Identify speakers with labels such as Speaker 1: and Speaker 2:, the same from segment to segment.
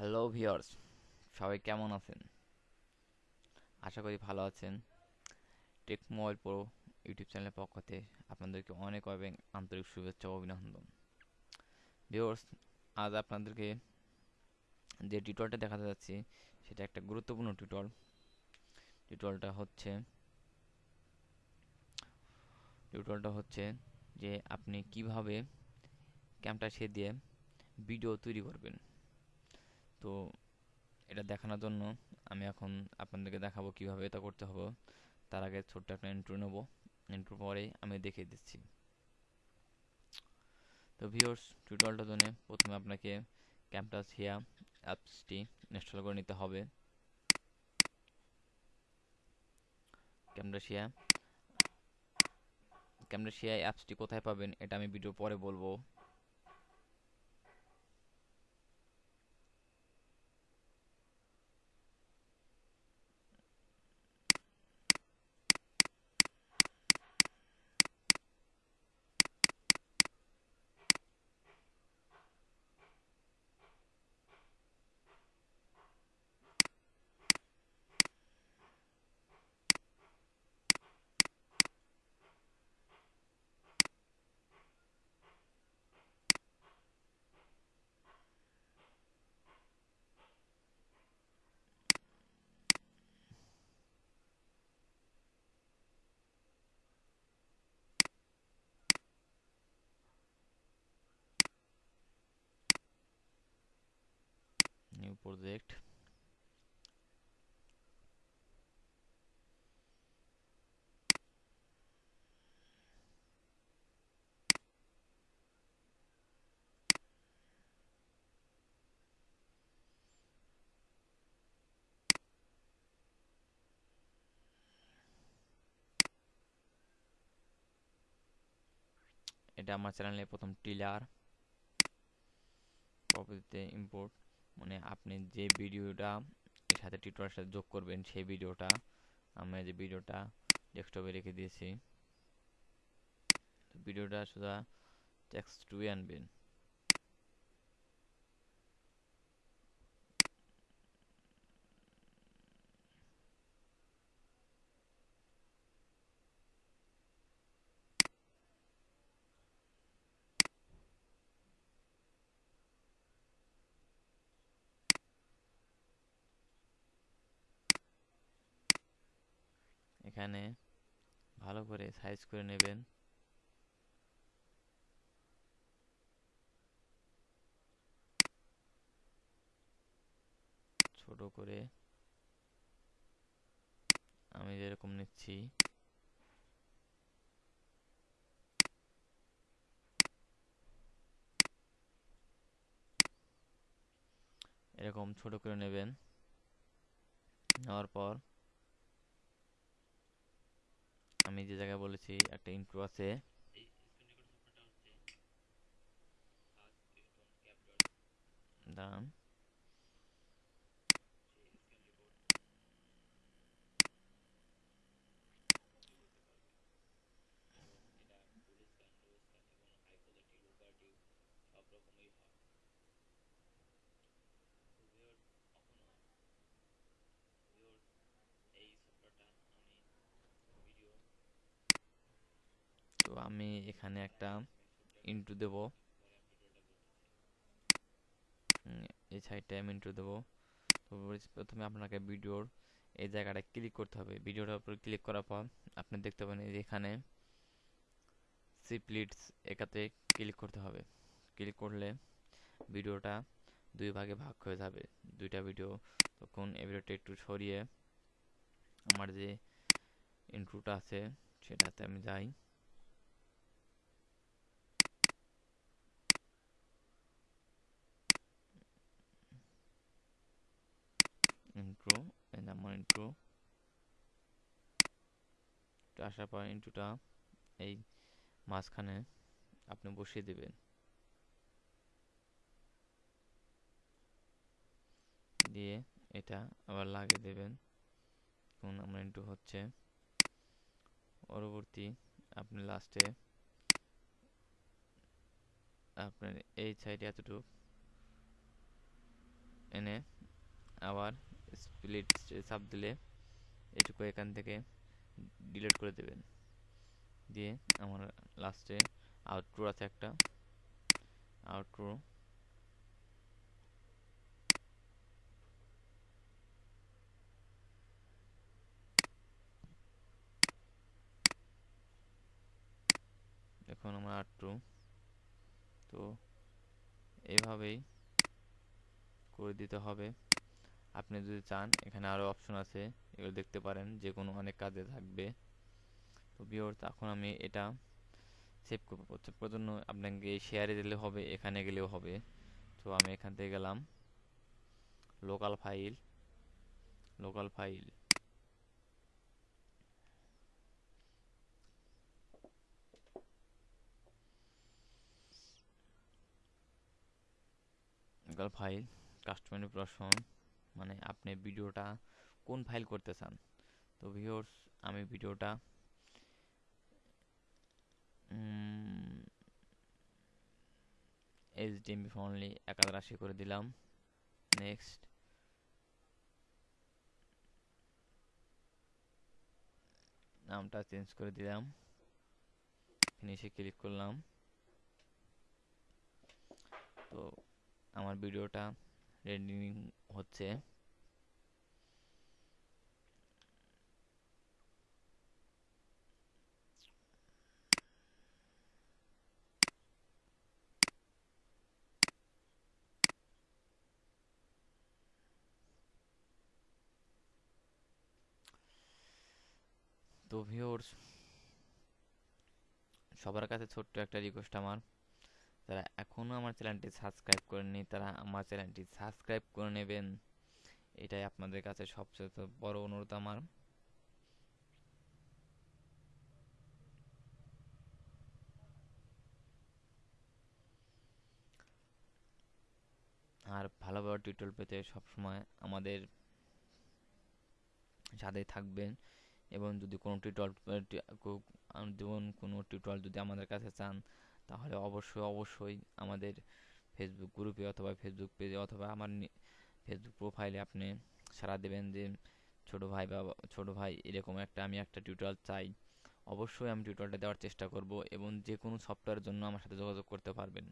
Speaker 1: Hello viewers সবাই কেমন আছেন? আশা করি ভালো আছেন। টেক মোবাইল প্রো ইউটিউব চ্যানেলের পক্ষ থেকে আপনাদেরকে অনেক অনেক আন্তরিক শুভেচ্ছা ও অভিনন্দন। ভিওর্স আজ আপনাদেরকে যে টিউটরটা দেখাতে যাচ্ছি, সেটা একটা গুরুত্বপূর্ণ টিউটর টিউটরটা হচ্ছে টিউটরটা হচ্ছে যে আপনি কীভাবে ক্যামটা সে দিয়ে ভিডিও তৈরি করবেন। তো এটা দেখানোর জন্য আমি এখন আপনাদেরকে দেখাবো কীভাবে এটা করতে হবে। তার আগে ছোট্ট একটা ইন্ট্রো নেব। ইন্ট্রো পরেই আমি দেখিয়ে দিচ্ছি। তো ভিউর্স টিউটোরিয়ালটার জন্য প্রথমে আপনাকে ক্যাম্পাস হিয়া অ্যাপসটি ইনস্টল করে নিতে হবে। ক্যামরাশিয়া ক্যামরাশিয়া অ্যাপসটি কোথায় পাবেন এটা আমি ভিডিও পরে বলব। Project. এটা আমার চ্যানেলে প্রথম টিলার পরবর্তীতে ইম্পোর্ট মানে আপনি যে ভিডিওটা, এর সাথে টিউটোরিয়ালের সাথে যোগ করবেন, সেই ভিডিওটা, আমরা যে ভিডিওটা ডেস্কটপে রেখে দিয়েছি। ভিডিওটা শুধু টেক্সট টুয়ে আনবেন। এখানে ভালো করে সাইজ করে নেবেন। ছোট করে আমি যেরকম নিচ্ছি। এরকম ছোট করে নেবেন। নেওয়ার পর আমি যে জায়গায় বলেছি একটা ইন্ট্রো আছে। দাঁড়ান তো আমি এখানে একটা ইন্টু দেব। এই সাইডটায় আমি ইন্টু দেব। তো প্রথমে আপনাকে ভিডিওর এই জায়গাটা ক্লিক করতে হবে। ভিডিওটার উপর ক্লিক করার পর আপনি দেখতে পাবেন এখানে সিপ্লিটস একাতে ক্লিক করতে হবে। ক্লিক করলে ভিডিওটা দুই ভাগে ভাগ হয়ে যাবে। দুইটা ভিডিও তখন এই ভিডিওটা একটু সরিয়ে আমার যে ইন্ট্রোটা আছে সেটাতে আমি যাই ইন্ট্রো ইন্ট্রো আসার পর ইন্ট্রোটা এই মাঝখানে আপনি বসিয়ে দেবেন। দিয়ে এটা আবার লাগিয়ে দেবেন। কোন আমার ইন্ট্রো হচ্ছে। পরবর্তী আপনি লাস্টে আপনার এই সাইডে এতটুকু এনে আবার স্প্লিট চাপ দিলে এটুকু এখান থেকে ডিলিট করে দেবেন। দিয়ে আমার লাস্টে আউটরো আছে একটা। আউটরো এখন আমার আউটরো তো এভাবেই করে দিতে হবে। আপনি যদি চান, এখানে আরও অপশন আছে, এগুলো দেখতে পারেন যে কোনো অনেক কাজে থাকবে। তো বিওর এখন আমি এটা সেভ করব। সেভ করার জন্য আপনাকে শেয়ারে দিলে হবে, এখানে গেলেও হবে। তো আমি এখান থেকে গেলাম। Local file local file local file customer প্রশ্ন মানে আপনি ভিডিওটা কোন ফাইল করতে চান? তো ভিউয়ার্স আমি ভিডিওটা এইচডিএমবি ফনলি এক হাজার আশি করে দিলাম। নেক্সট নামটা চেঞ্জ করে দিলাম। ফিনিশে ক্লিক করলাম। তো আমার ভিডিওটা রেডি হচ্ছে। তো ভিউর্স সবার কাছে ছোট্ট একটা রিকোয়েস্ট আমার। যারা এখনও আমার চ্যানেলটি সাবস্ক্রাইব করেননি, তারা আমার চ্যানেলটি সাবস্ক্রাইব করে নেবেন। এটাই আপনাদের কাছে সবচেয়ে বড় অনুরোধ আমার। আর ভালো ভালো টিউটোরিয়াল পেতে সবসময় আমাদের সাথে থাকবেন এবং যদি কোনো টিউটোরিয়াল যেমন কোনো টিউটোরিয়াল যদি আমাদের কাছে চান তাহলে অবশ্যই অবশ্যই আমাদের ফেসবুক গ্রুপে অথবা ফেসবুক পেজে অথবা আমার ফেসবুক প্রোফাইলে আপনি সারা দেবেন যে, ছোট ভাই বা ছোট ভাই, এরকম একটা আমি একটা টিউটোরিয়াল চাই। অবশ্যই আমি টিউটোরিয়ালটা দেওয়ার চেষ্টা করব এবং যে কোনো সফটওয়্যারের জন্য আমার সাথে যোগাযোগ করতে পারবেন।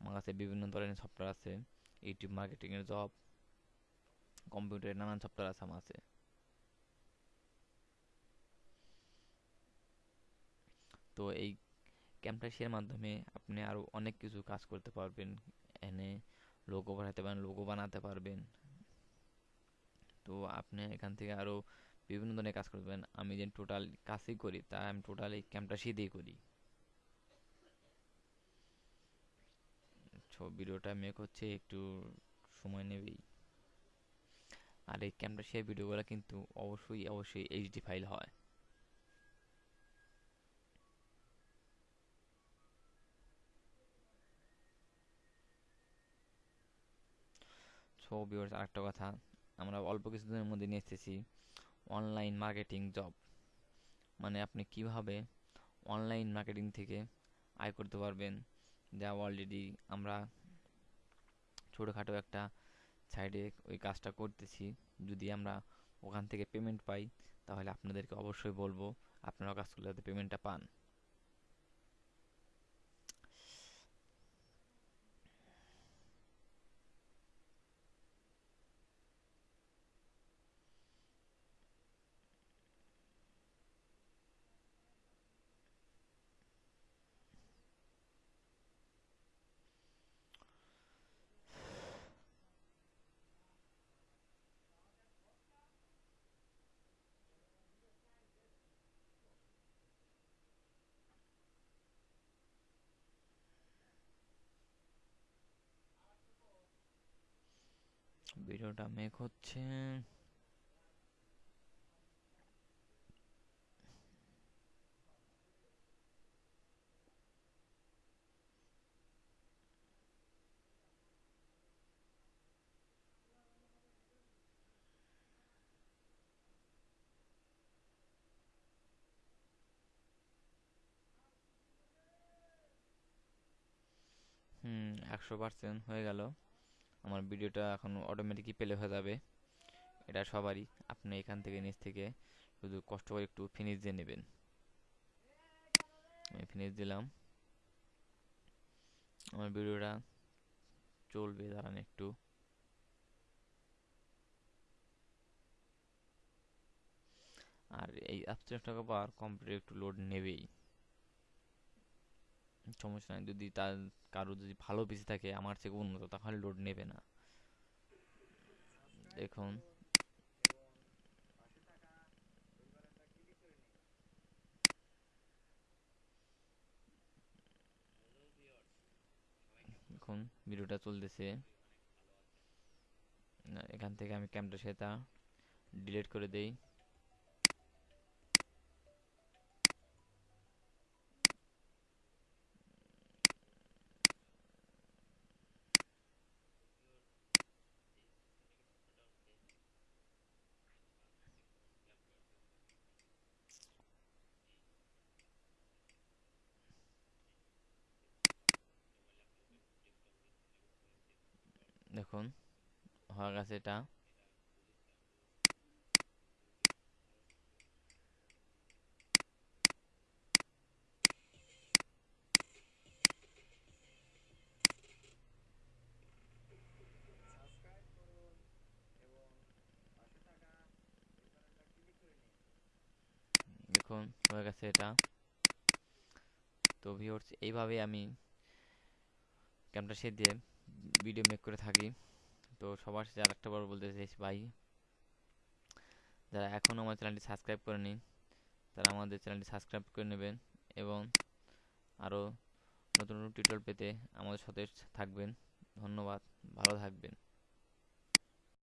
Speaker 1: আমার কাছে বিভিন্ন ধরনের সফটওয়্যার আছে ইউটিউব মার্কেটিংয়ের জব কম্পিউটারের নানান সফটওয়্যার আছে আমার আছে তো এই ক্যাম্পটাশিয়ার মাধ্যমে আপনি আরও অনেক কিছু কাজ করতে পারবেন। এনে লোগো বানাতে পারেন লোগো বানাতে পারবেন। তো আপনি এখান থেকে আরও বিভিন্ন ধরনের কাজ করবেন আমি যে টোটাল কাজই করি, তা আমি টোটাল এই দিয়ে করি। ভিডিওটা মেক হচ্ছে, একটু সময় নেবেই। আর এই ক্যাম্পটাশিয়ার ভিডিওগুলো কিন্তু অবশ্যই অবশ্যই এইচডি ফাইল হয়। সো ভিউয়ার্স, আরেকটা কথা। আমরা অল্প কিছুদিনের মধ্যে নিয়ে এসেছি অনলাইন মার্কেটিং জব। মানে আপনি কীভাবে অনলাইন মার্কেটিং থেকে আয় করতে পারবেন, যা অলরেডি আমরা ছোটোখাটো একটা সাইডে ওই কাজটা করতেছি। যদি আমরা ওখান থেকে পেমেন্ট পাই, তাহলে আপনাদেরকে অবশ্যই বলব আপনারা কাজ করলে যাতে পেমেন্টটা পান। ভিডিওটা মেক হচ্ছে। হুম একশো পার্সেন্ট হয়ে গেল। আমার ভিডিওটা এখন অটোমেটিকই প্লে হয়ে যাবে। এটা সবারই। আপনি এখান থেকে, নিচ থেকে শুধু কষ্ট করে একটু ফিনিশ দিয়ে নেবেন। আমি ফিনিশ দিলাম। আমার ভিডিওটা চলবে, দাঁড়ান একটু। আর এই অ্যাবস্ট্রাক্ট পাওয়ার কম্পিউটার একটু লোড নেবেই। সমস্যা নাই। যদি তার কারও যদি ভালো পিসি থাকে, আমার থেকে উন্নত, তাহলে লোড নেবে না। দেখুন। এখন ভিডিওটা চলতেছে। এখান থেকে আমি ক্যামেরা সেটা ডিলিট করে দেই। দেখুন হয়ে গেছে এটা। দেখুন, হয়ে গেছে এটা। তো ভিউয়ার্স এইভাবে আমি ক্যামেরা সেট দিয়ে ভিডিও মেক করে থাকি। তো সবার সাথে আর একটা বার বলতে চাইছি ভাই। যারা এখনও আমার চ্যানেলটি সাবস্ক্রাইব করেনি, তারা আমাদের চ্যানেলটি সাবস্ক্রাইব করে নেবেন এবং আরও নতুন নতুন টিউটোরিয়াল পেতে আমাদের সাথে থাকবেন। ধন্যবাদ, ভালো থাকবেন।